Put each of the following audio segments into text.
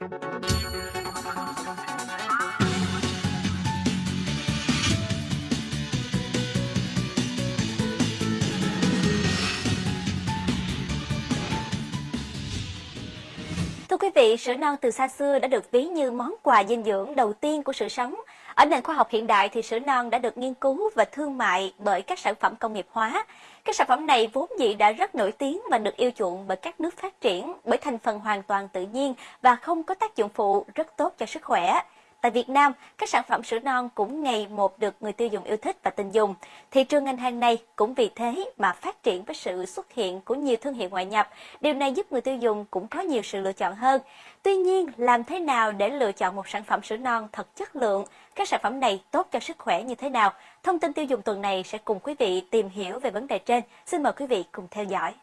Thưa quý vị, sữa non từ xa xưa đã được ví như món quà dinh dưỡng đầu tiên của sự sống. Ở nền khoa học hiện đại thì sữa non đã được nghiên cứu và thương mại bởi các sản phẩm công nghiệp hóa. Các sản phẩm này vốn dĩ đã rất nổi tiếng và được yêu chuộng bởi các nước phát triển bởi thành phần hoàn toàn tự nhiên và không có tác dụng phụ rất tốt cho sức khỏe. Tại Việt Nam, các sản phẩm sữa non cũng ngày một được người tiêu dùng yêu thích và tin dùng. Thị trường ngành hàng này cũng vì thế mà phát triển với sự xuất hiện của nhiều thương hiệu ngoại nhập. Điều này giúp người tiêu dùng cũng có nhiều sự lựa chọn hơn. Tuy nhiên, làm thế nào để lựa chọn một sản phẩm sữa non thật chất lượng? Các sản phẩm này tốt cho sức khỏe như thế nào? Thông tin tiêu dùng tuần này sẽ cùng quý vị tìm hiểu về vấn đề trên. Xin mời quý vị cùng theo dõi.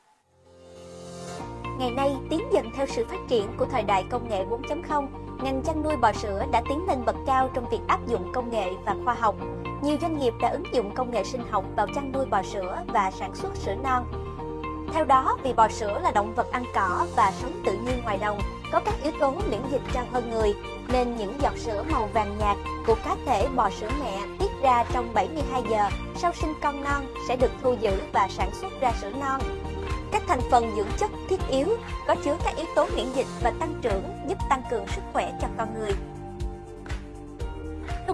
Ngày nay, tiến dần theo sự phát triển của thời đại công nghệ 4.0, ngành chăn nuôi bò sữa đã tiến lên bậc cao trong việc áp dụng công nghệ và khoa học. Nhiều doanh nghiệp đã ứng dụng công nghệ sinh học vào chăn nuôi bò sữa và sản xuất sữa non. Theo đó, vì bò sữa là động vật ăn cỏ và sống tự nhiên ngoài đồng, có các yếu tố miễn dịch cao hơn người, nên những giọt sữa màu vàng nhạt của cá thể bò sữa mẹ tiết ra trong 72 giờ sau sinh con non sẽ được thu giữ và sản xuất ra sữa non. Các thành phần dưỡng chất thiết yếu có chứa các yếu tố miễn dịch và tăng trưởng, giúp tăng cường sức khỏe cho con người.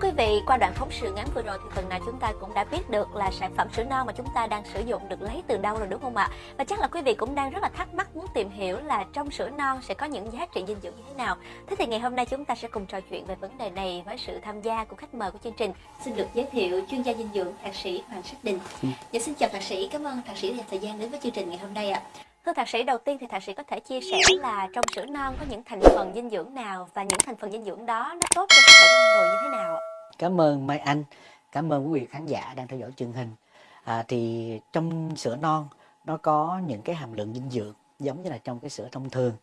Thưa quý vị, qua đoạn phóng sự ngắn vừa rồi thì phần nào chúng ta cũng đã biết được là sản phẩm sữa non mà chúng ta đang sử dụng được lấy từ đâu rồi đúng không ạ? Và chắc là quý vị cũng đang rất là thắc mắc muốn tìm hiểu là trong sữa non sẽ có những giá trị dinh dưỡng như thế nào. Thế thì ngày hôm nay chúng ta sẽ cùng trò chuyện về vấn đề này với sự tham gia của khách mời của chương trình. Xin được giới thiệu chuyên gia dinh dưỡng thạc sĩ Hoàng Sắc Đình. Dạ xin chào thạc sĩ, cảm ơn thạc sĩ dành thời gian đến với chương trình ngày hôm nay ạ. Thưa thạc sĩ, đầu tiên thì thạc sĩ có thể chia sẻ là trong sữa non có những thành phần dinh dưỡng nào và những thành phần dinh dưỡng đó nó tốt cho sức khỏe con người như thế nào ạ? Cảm ơn Mai Anh, cảm ơn quý vị khán giả đang theo dõi truyền hình. À, thì trong sữa non nó có những cái hàm lượng dinh dưỡng giống như là trong cái sữa thông thường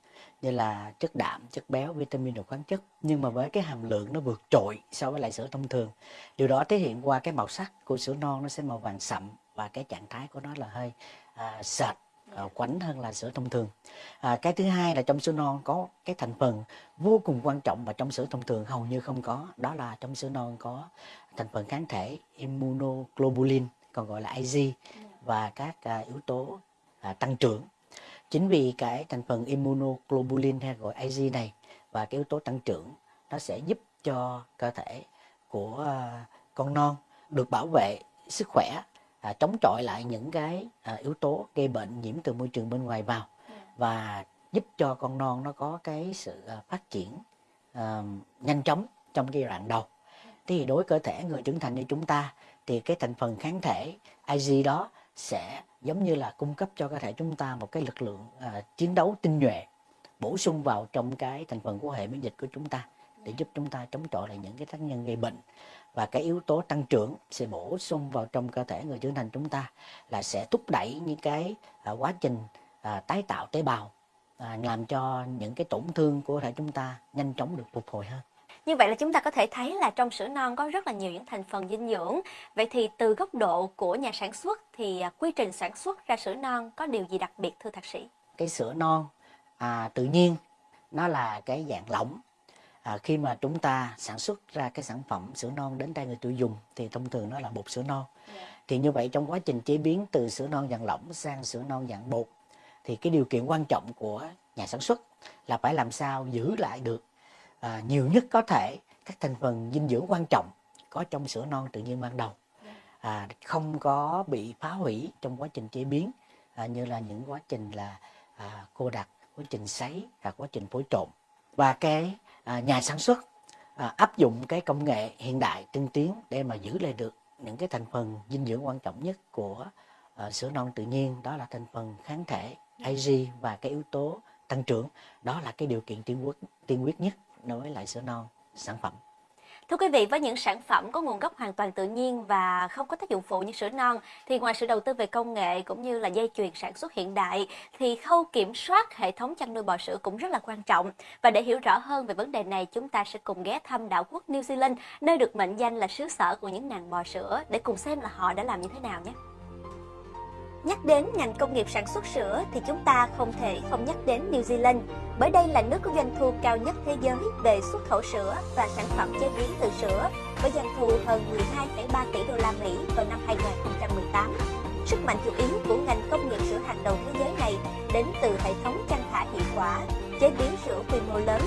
như là chất đạm, chất béo, vitamin và khoáng chất nhưng mà với cái hàm lượng nó vượt trội so với lại sữa thông thường. Điều đó thể hiện qua cái màu sắc của sữa non nó sẽ màu vàng sậm và cái trạng thái của nó là hơi à, sệt uh, quánh hơn là sữa thông thường. À, cái thứ hai là trong sữa non có cái thành phần vô cùng quan trọng mà trong sữa thông thường hầu như không có đó là trong sữa non có thành phần kháng thể immunoglobulin còn gọi là IG và các uh, yếu tố uh, tăng trưởng. Chính vì cái thành phần immunoglobulin hay gọi IG này và cái yếu tố tăng trưởng nó sẽ giúp cho cơ thể của con non được bảo vệ sức khỏe à, chống chọi lại những cái à, yếu tố gây bệnh nhiễm từ môi trường bên ngoài vào và giúp cho con non nó có cái sự à, phát triển à, nhanh chóng trong giai đoạn đầu. Thì đối với cơ thể người trưởng thành như chúng ta thì cái thành phần kháng thể IG đó sẽ giống như là cung cấp cho cơ thể chúng ta một cái lực lượng à, chiến đấu tinh nhuệ bổ sung vào trong cái thành phần của hệ miễn dịch của chúng ta để giúp chúng ta chống chọi lại những cái tác nhân gây bệnh và cái yếu tố tăng trưởng sẽ bổ sung vào trong cơ thể người trưởng thành chúng ta là sẽ thúc đẩy những cái à, quá trình à, tái tạo tế bào à, làm cho những cái tổn thương của thể chúng ta nhanh chóng được phục hồi hơn. Như vậy là chúng ta có thể thấy là trong sữa non có rất là nhiều những thành phần dinh dưỡng. Vậy thì từ góc độ của nhà sản xuất thì à, quy trình sản xuất ra sữa non có điều gì đặc biệt thưa thạc sĩ? Cái sữa non à, tự nhiên nó là cái dạng lỏng à, khi mà chúng ta sản xuất ra cái sản phẩm sữa non đến tay người tiêu dùng thì thông thường nó là bột sữa non yeah. Dạ. thì như vậy trong quá trình chế biến từ sữa non dạng lỏng sang sữa non dạng bột thì cái điều kiện quan trọng của nhà sản xuất là phải làm sao giữ lại được à, nhiều nhất có thể các thành phần dinh dưỡng quan trọng có trong sữa non tự nhiên ban đầu dạ. à, không có bị phá hủy trong quá trình chế biến à, như là những quá trình là à, cô đặc quá trình sấy hoặc quá trình phối trộn và cái À, nhà sản xuất à, áp dụng cái công nghệ hiện đại, tiên tiến để mà giữ lại được những cái thành phần dinh dưỡng quan trọng nhất của à, sữa non tự nhiên. Đó là thành phần kháng thể IG và cái yếu tố tăng trưởng. Đó là cái điều kiện tiên quyết tiên quyết nhất đối với lại sữa non sản phẩm. Thưa quý vị, với những sản phẩm có nguồn gốc hoàn toàn tự nhiên và không có tác dụng phụ như sữa non, thì ngoài sự đầu tư về công nghệ cũng như là dây chuyền sản xuất hiện đại, thì khâu kiểm soát hệ thống chăn nuôi bò sữa cũng rất là quan trọng. Và để hiểu rõ hơn về vấn đề này, chúng ta sẽ cùng ghé thăm đảo quốc New Zealand, nơi được mệnh danh là xứ sở của những nàng bò sữa, để cùng xem là họ đã làm như thế nào nhé. Nhắc đến ngành công nghiệp sản xuất sữa thì chúng ta không thể không nhắc đến New Zealand, bởi đây là nước có doanh thu cao nhất thế giới về xuất khẩu sữa và sản phẩm chế biến từ sữa, với doanh thu hơn 12,3 tỷ đô la Mỹ vào năm 2018. Sức mạnh chủ yếu của ngành công nghiệp sữa hàng đầu thế giới này đến từ hệ thống chăn thả hiệu quả, chế biến sữa quy mô lớn,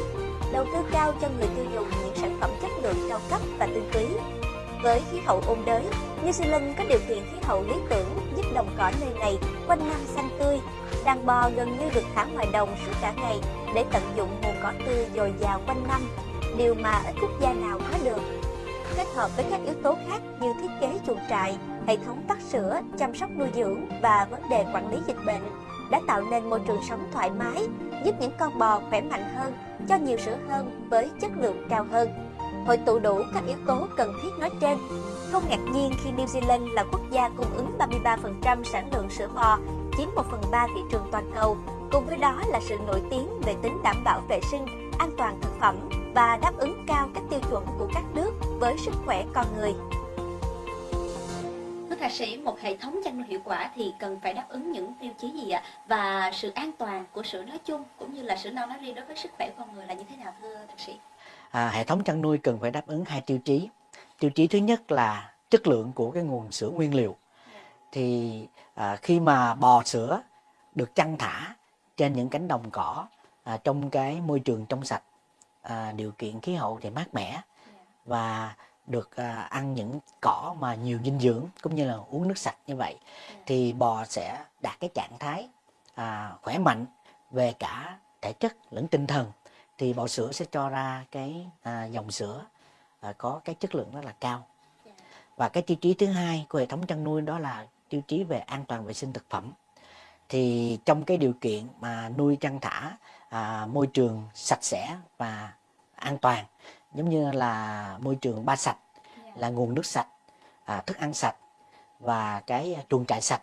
đầu tư cao cho người tiêu dùng những sản phẩm chất lượng cao cấp và tinh. Với khí hậu ôn đới, New Zealand có điều kiện khí hậu lý tưởng giúp đồng cỏ nơi này quanh năm xanh tươi. Đàn bò gần như được thả ngoài đồng suốt cả ngày để tận dụng nguồn cỏ tươi dồi dào quanh năm, điều mà ít quốc gia nào có được. Kết hợp với các yếu tố khác như thiết kế chuồng trại, hệ thống tắt sữa, chăm sóc nuôi dưỡng và vấn đề quản lý dịch bệnh đã tạo nên môi trường sống thoải mái, giúp những con bò khỏe mạnh hơn, cho nhiều sữa hơn với chất lượng cao hơn. Hội tụ đủ các yếu tố cần thiết nói trên. Không ngạc nhiên khi New Zealand là quốc gia cung ứng 33% sản lượng sữa bò, chiếm 1 phần 3 thị trường toàn cầu. Cùng với đó là sự nổi tiếng về tính đảm bảo vệ sinh, an toàn thực phẩm và đáp ứng cao các tiêu chuẩn của các nước với sức khỏe con người. Thưa thạc sĩ, một hệ thống chăn nuôi hiệu quả thì cần phải đáp ứng những tiêu chí gì ạ? Và sự an toàn của sữa nói chung cũng như là sữa non nói riêng đối với sức khỏe con người là như thế nào thưa thạc sĩ? À, hệ thống chăn nuôi cần phải đáp ứng hai tiêu chí. Tiêu chí thứ nhất là chất lượng của cái nguồn sữa nguyên liệu. Thì à, khi mà bò sữa được chăn thả trên những cánh đồng cỏ à, trong cái môi trường trong sạch, à, điều kiện khí hậu thì mát mẻ và được à, ăn những cỏ mà nhiều dinh dưỡng cũng như là uống nước sạch như vậy thì bò sẽ đạt cái trạng thái à, khỏe mạnh về cả thể chất lẫn tinh thần thì bò sữa sẽ cho ra cái à, dòng sữa à, có cái chất lượng rất là cao. Và cái tiêu chí thứ hai của hệ thống chăn nuôi đó là tiêu chí về an toàn vệ sinh thực phẩm. Thì trong cái điều kiện mà nuôi chăn thả à, môi trường sạch sẽ và an toàn giống như là môi trường ba sạch là nguồn nước sạch à, thức ăn sạch và cái chuồng trại sạch.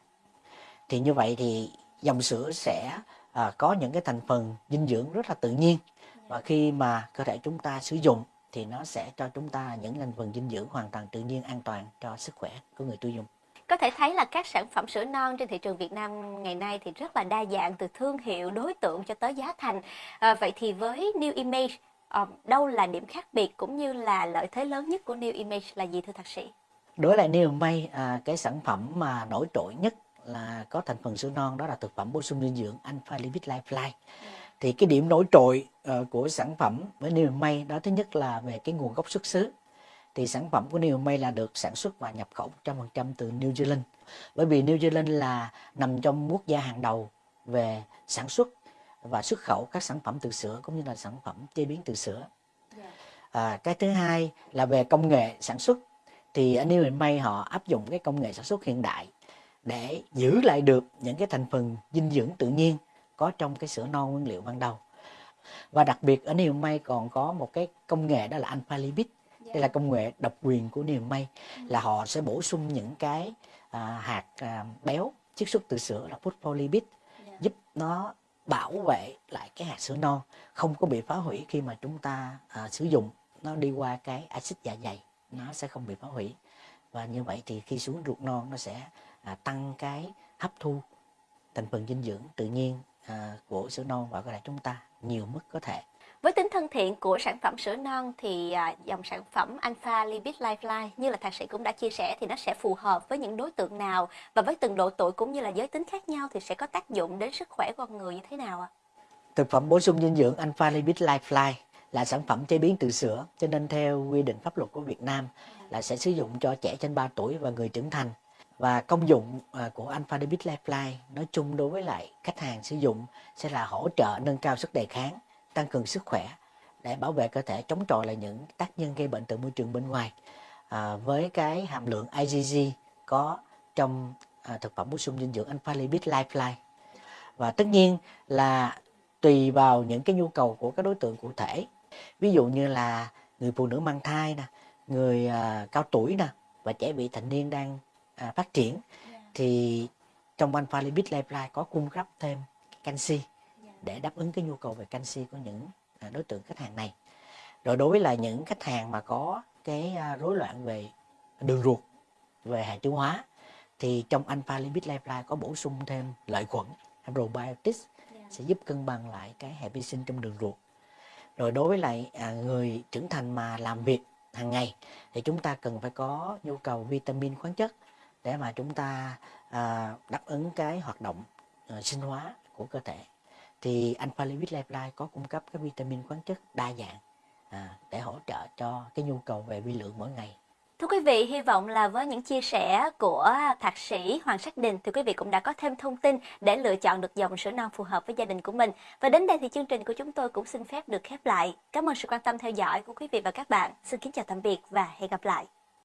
Thì như vậy thì dòng sữa sẽ à, có những cái thành phần dinh dưỡng rất là tự nhiên và khi mà cơ thể chúng ta sử dụng thì nó sẽ cho chúng ta những thành phần dinh dưỡng hoàn toàn tự nhiên an toàn cho sức khỏe của người tiêu dùng có thể thấy là các sản phẩm sữa non trên thị trường Việt Nam ngày nay thì rất là đa dạng từ thương hiệu, đối tượng cho tới giá thành. À, vậy thì với New Image, à, đâu là điểm khác biệt cũng như là lợi thế lớn nhất của New Image là gì thưa thạc sĩ? Đối lại New Image, à, cái sản phẩm mà nổi trội nhất là có thành phần sữa non đó là thực phẩm bổ sung dinh dưỡng Alpha Lipid Lifeline. Yeah thì cái điểm nổi trội uh, của sản phẩm với New May đó thứ nhất là về cái nguồn gốc xuất xứ. Thì sản phẩm của New May là được sản xuất và nhập khẩu 100% từ New Zealand. Bởi vì New Zealand là nằm trong quốc gia hàng đầu về sản xuất và xuất khẩu các sản phẩm từ sữa cũng như là sản phẩm chế biến từ sữa. À, cái thứ hai là về công nghệ sản xuất. Thì ở New May họ áp dụng cái công nghệ sản xuất hiện đại để giữ lại được những cái thành phần dinh dưỡng tự nhiên có trong cái sữa non nguyên liệu ban đầu. Và đặc biệt ở Niềm May còn có một cái công nghệ đó là alpha lipid đây là công nghệ độc quyền của Niềm May là họ sẽ bổ sung những cái à, hạt à, béo chiết xuất từ sữa là phospholipid giúp nó bảo vệ lại cái hạt sữa non không có bị phá hủy khi mà chúng ta à, sử dụng. Nó đi qua cái axit dạ dày nó sẽ không bị phá hủy. Và như vậy thì khi xuống ruột non nó sẽ à, tăng cái hấp thu thành phần dinh dưỡng tự nhiên của sữa non vào cơ thể chúng ta nhiều mức có thể. Với tính thân thiện của sản phẩm sữa non thì à, dòng sản phẩm Alpha Lipid Lifeline như là thạc sĩ cũng đã chia sẻ thì nó sẽ phù hợp với những đối tượng nào và với từng độ tuổi cũng như là giới tính khác nhau thì sẽ có tác dụng đến sức khỏe con người như thế nào ạ? Thực phẩm bổ sung dinh dưỡng Alpha Lipid Lifeline là sản phẩm chế biến từ sữa cho nên theo quy định pháp luật của Việt Nam là sẽ sử dụng cho trẻ trên 3 tuổi và người trưởng thành và công dụng à, của Alpha Debit Lifeline nói chung đối với lại khách hàng sử dụng sẽ là hỗ trợ nâng cao sức đề kháng, tăng cường sức khỏe để bảo vệ cơ thể chống chọi lại những tác nhân gây bệnh từ môi trường bên ngoài. À, với cái hàm lượng IgG có trong à, thực phẩm bổ sung dinh dưỡng Alpha Lipid Lifeline. Và tất nhiên là tùy vào những cái nhu cầu của các đối tượng cụ thể. Ví dụ như là người phụ nữ mang thai nè, người à, cao tuổi nè và trẻ vị thành niên đang à, phát triển thì trong Alpha Lipid Lifeline có cung cấp thêm canxi để đáp ứng cái nhu cầu về canxi của những à, đối tượng khách hàng này. Rồi đối với là những khách hàng mà có cái à, rối loạn về đường ruột, về hệ tiêu hóa thì trong Alpha Lipid Lifeline có bổ sung thêm lợi khuẩn probiotics sẽ giúp cân bằng lại cái hệ vi sinh trong đường ruột. Rồi đối với lại à, người trưởng thành mà làm việc hàng ngày thì chúng ta cần phải có nhu cầu vitamin khoáng chất để mà chúng ta à, đáp ứng cái hoạt động à, sinh hóa của cơ thể thì Alpha Lipid Life có cung cấp các vitamin khoáng chất đa dạng à, để hỗ trợ cho cái nhu cầu về vi lượng mỗi ngày Thưa quý vị, hy vọng là với những chia sẻ của thạc sĩ Hoàng Sắc Đình thì quý vị cũng đã có thêm thông tin để lựa chọn được dòng sữa non phù hợp với gia đình của mình. Và đến đây thì chương trình của chúng tôi cũng xin phép được khép lại. Cảm ơn sự quan tâm theo dõi của quý vị và các bạn. Xin kính chào tạm biệt và hẹn gặp lại.